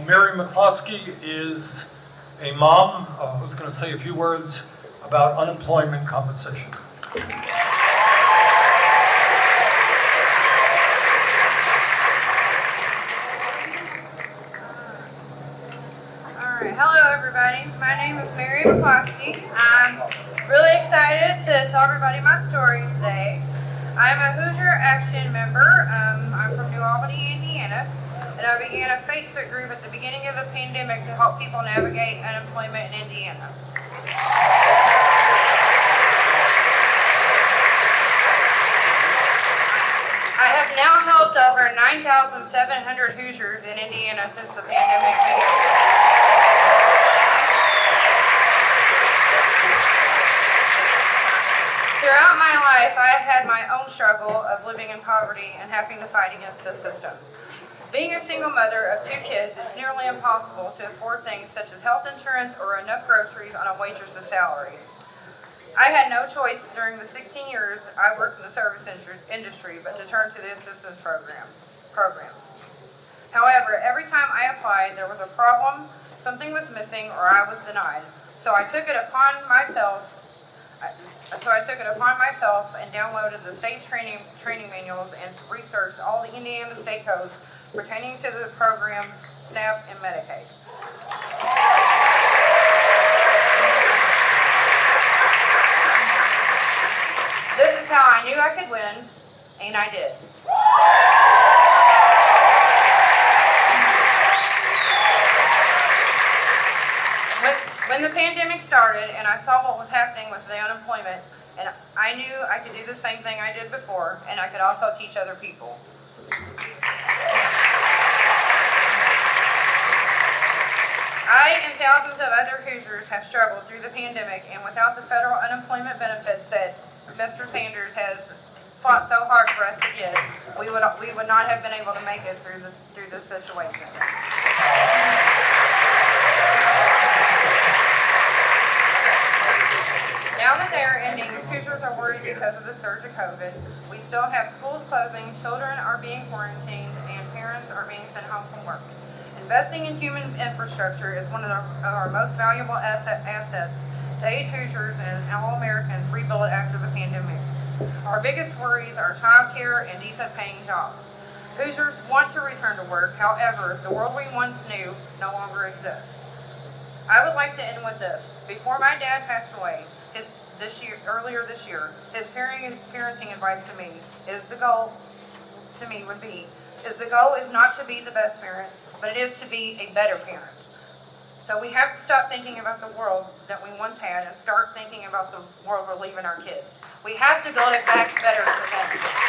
Mary McCloskey is a mom uh, who's going to say a few words about unemployment compensation. All right, hello everybody. My name is Mary McCloskey. I'm really excited to tell everybody my story today. I'm a Hoosier Action member. Um, I'm from New Albany, Indiana, and I began a Facebook group at the beginning of the pandemic to help people navigate unemployment in Indiana. I have now helped over 9,700 Hoosiers in Indiana since the pandemic began. Throughout my life, I have had my own struggle of living in poverty and having to fight against the system. Being a single mother of two kids, it's nearly impossible to afford things such as health insurance or enough groceries on a waitress's salary. I had no choice during the 16 years I worked in the service industry- but to turn to the assistance program programs. However, every time I applied, there was a problem, something was missing, or I was denied. So I took it upon myself So I took it upon myself and downloaded the state's training, training manuals and researched all the Indiana state codes pertaining to the programs, SNAP and Medicaid. This is how I knew I could win, and I did. When, when the pandemic started and I saw what was happening with the unemployment, and I knew I could do the same thing I did before, and I could also teach other people. I and thousands of other Hoosiers have struggled through the pandemic, and without the federal unemployment benefits that Mr. Sanders has fought so hard for us to get, we would, we would not have been able to make it through this, through this situation. Now that they are ending, Hoosiers are worried because of the surge of COVID. We still have schools closing, children are being quarantined, and parents are being sent home from work. Investing in human infrastructure is one of, our most valuable asset, assets to aid Hoosiers and all Americans rebuild after the pandemic. Our biggest worries are childcare and decent paying jobs. Hoosiers want to return to work, however, the world we once knew no longer exists. I would like to end with this. Before my dad passed away, his this year earlier this year, his parenting parenting advice to me is the goal to me would be is the goal is not to be the best parent, but it is to be a better parent. So we have to stop thinking about the world that we once had and start thinking about the world we're leaving our kids. We have to build it back better for them.